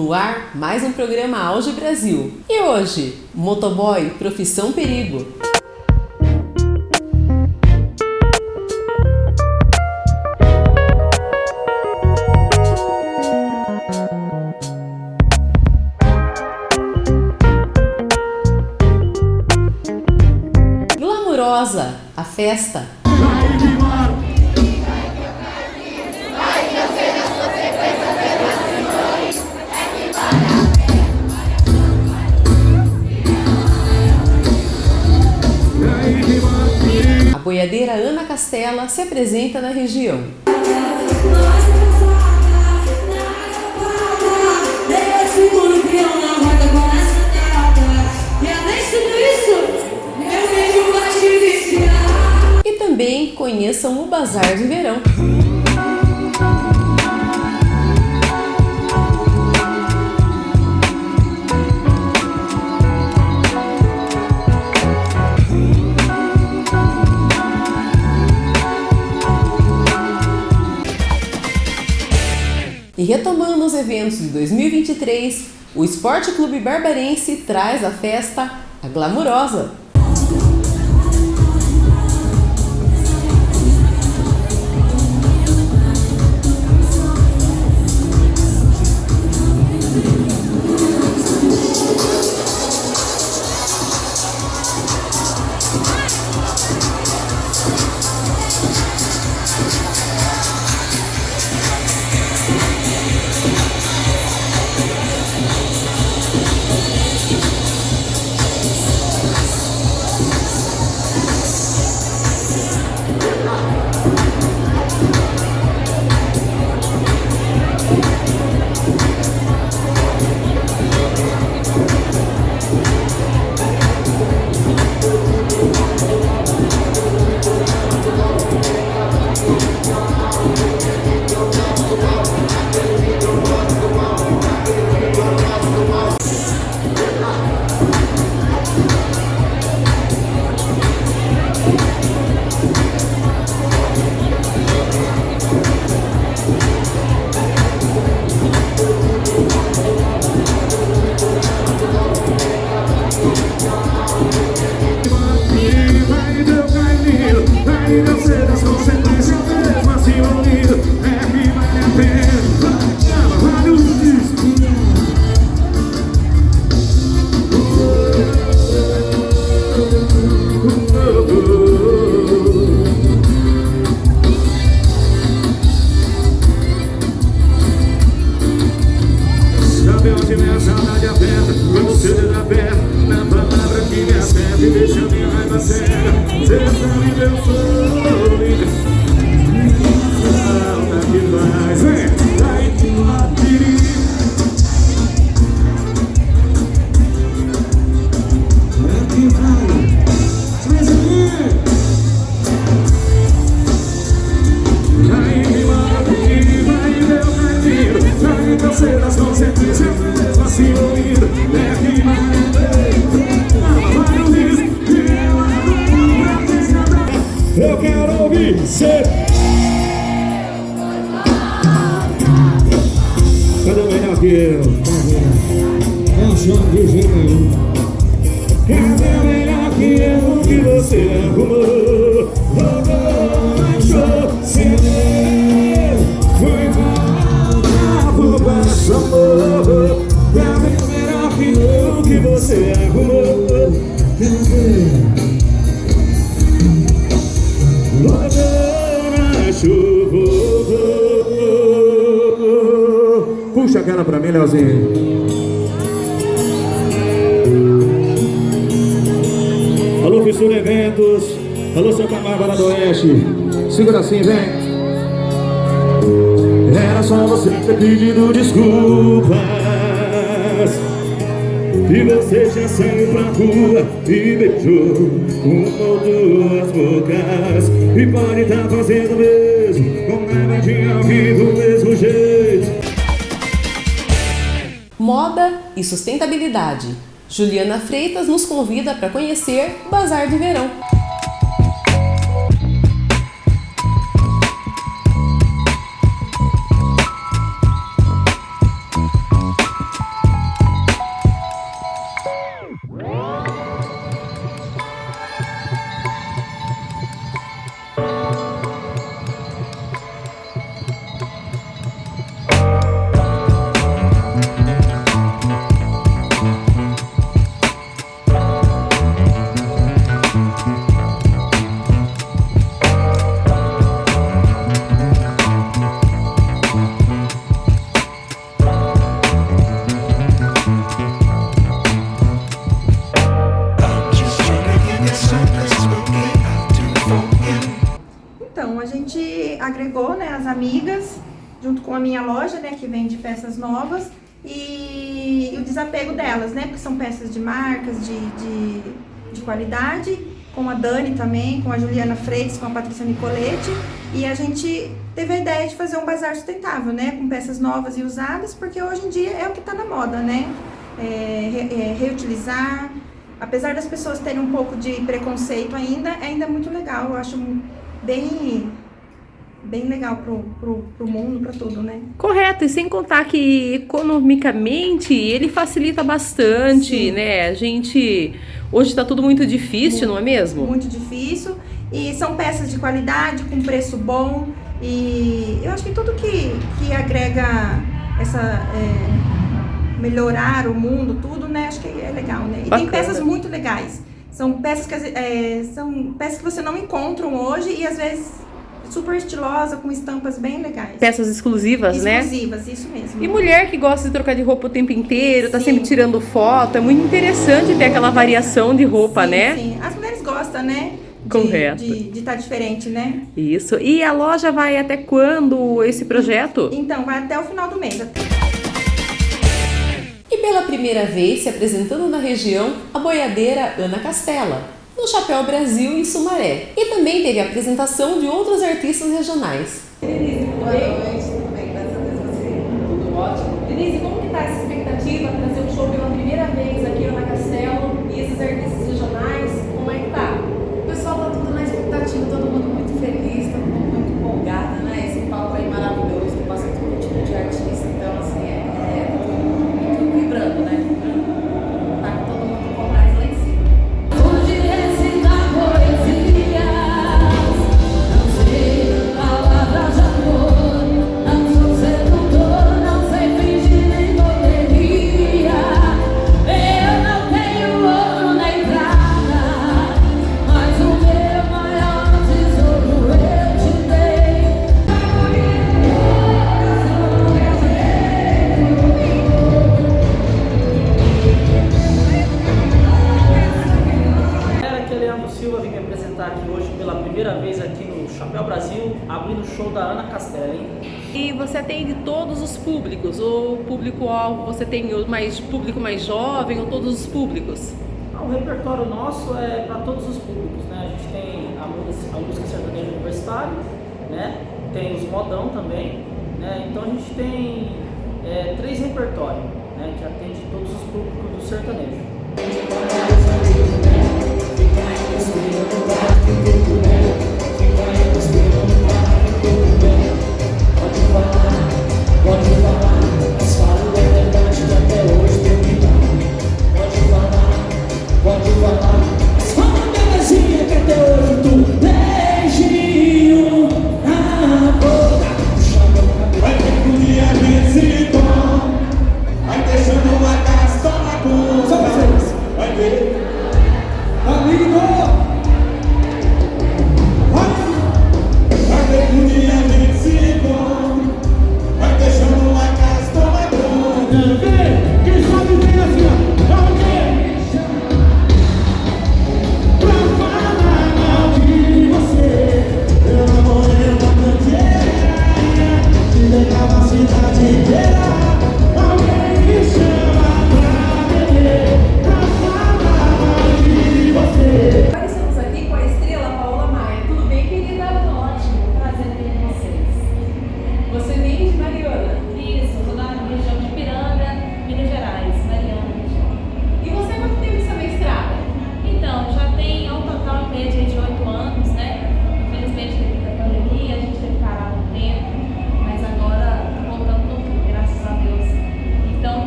No ar mais um programa Auge Brasil. E hoje, motoboy, profissão perigo. Glamurosa, a festa boiadeira Ana Castela se apresenta na região. E também conheçam o Bazar de Verão. E retomando os eventos de 2023, o Esporte Clube Barbarense traz a festa A Glamurosa, Música papel de minha saudade aperta Quando você da pé Na palavra que me acerta E deixa minha raiva cega Você sabe que eu sou Falta que faz Vem! Serás concentrado João Virgínia. Segura assim, vem. Era só você ter pedido desculpas E você já saiu pra rua e beijou uma ou duas bocas E pode estar tá fazendo mesmo Com nada de alguém do mesmo jeito Moda e sustentabilidade. Juliana Freitas nos convida para conhecer Bazar de Verão. Loja, né, que vende peças novas, e, e o desapego delas, né, porque são peças de marcas, de, de, de qualidade, com a Dani também, com a Juliana Freitas, com a Patrícia Nicoletti, e a gente teve a ideia de fazer um bazar sustentável, né, com peças novas e usadas, porque hoje em dia é o que está na moda, né, é, é, reutilizar, apesar das pessoas terem um pouco de preconceito ainda, é ainda muito legal, eu acho bem bem legal pro, pro, pro mundo, para tudo, né? Correto, e sem contar que economicamente ele facilita bastante, Sim. né? A gente. Hoje está tudo muito difícil, muito, não é mesmo? Muito difícil. E são peças de qualidade, com preço bom. E eu acho que tudo que, que agrega essa. É, melhorar o mundo, tudo, né? Acho que é legal, né? E Bacana. tem peças muito legais. São peças que, é, são peças que você não encontram hoje e às vezes super estilosa, com estampas bem legais. Peças exclusivas, exclusivas né? Exclusivas, isso mesmo. E mulher que gosta de trocar de roupa o tempo inteiro, tá sim. sempre tirando foto, é muito interessante ter aquela variação de roupa, sim, né? Sim, as mulheres gostam, né? Correto. De estar tá diferente, né? Isso. E a loja vai até quando esse projeto? Então, vai até o final do mês. E pela primeira vez se apresentando na região, a boiadeira Ana Castela no Chapéu Brasil em Sumaré. E também teve a apresentação de outros artistas regionais. Abrindo o show da Ana Castelli. E você atende todos os públicos? Ou público-alvo, você tem mais público mais jovem ou todos os públicos? Ah, o repertório nosso é para todos os públicos, né? A gente tem a música, a música sertaneja universitária, né? Tem os modão também, né? Então a gente tem é, três repertórios, né? Que atende todos os públicos do sertanejo. Senhor.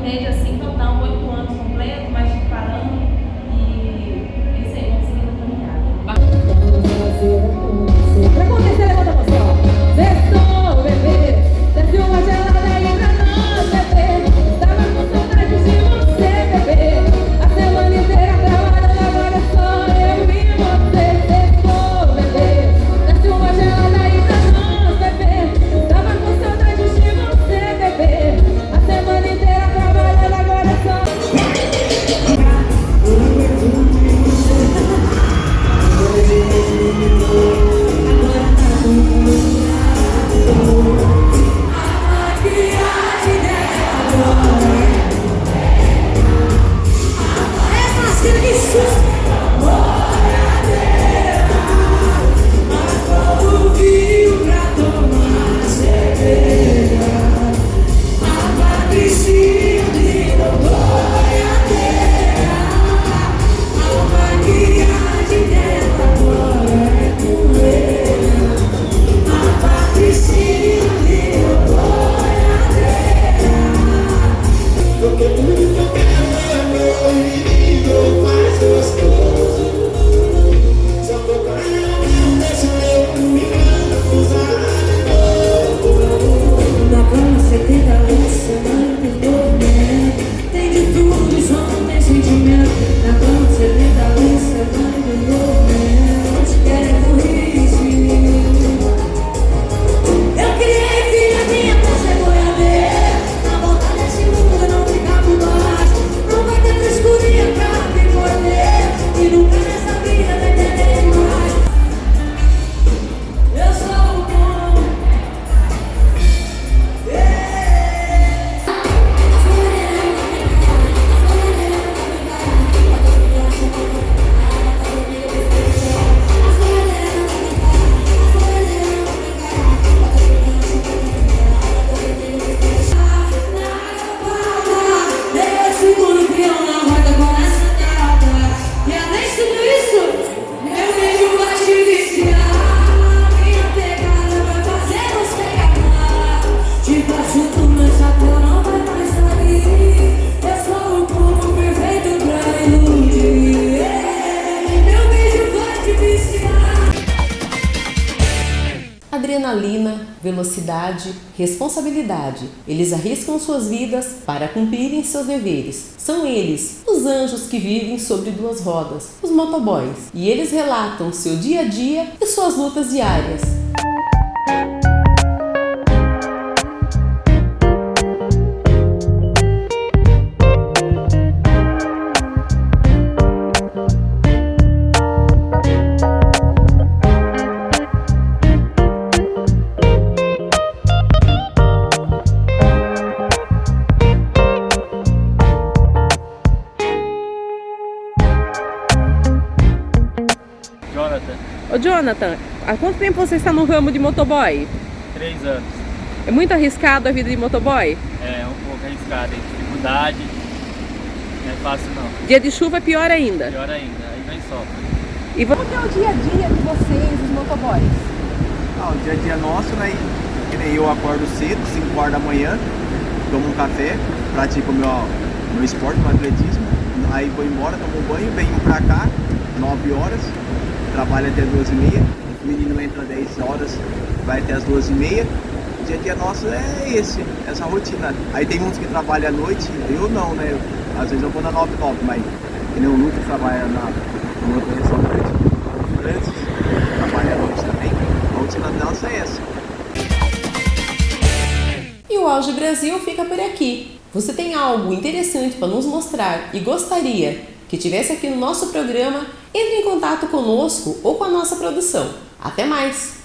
média velocidade, responsabilidade. Eles arriscam suas vidas para cumprirem seus deveres. São eles, os anjos que vivem sobre duas rodas, os motoboys. E eles relatam seu dia a dia e suas lutas diárias. Ô Jonathan, há quanto tempo você está no ramo de motoboy? três anos. É muito arriscado a vida de motoboy? É um pouco arriscado, tem dificuldade. Não é fácil não. Dia de chuva é pior ainda. Pior ainda, aí vem sofre. E vo- Como que é o dia a dia de vocês, os motoboys? Ah, o dia a dia nosso, né? Que nem eu acordo cedo, 5 horas da manhã, tomo um café, pratico o meu, meu esporte, meu atletismo, aí vou embora, tomo um banho, venho pra cá, 9 horas, trabalho até 2 e meia, o menino entra 10 horas, vai até as 2 e meia. O dia a dia nosso é esse, essa rotina. Aí tem uns que trabalham à noite, eu não, né? Às vezes eu vou na 9 9, mas que nem o Lucas trabalha na, no restaurante, o Francis trabalha à noite também. A rotina nossa é essa. E o Auge Brasil fica por aqui. Você tem algo interessante para nos mostrar e gostaria que tivesse aqui no nosso programa? Entre em contato conosco ou com a nossa produção. Até mais!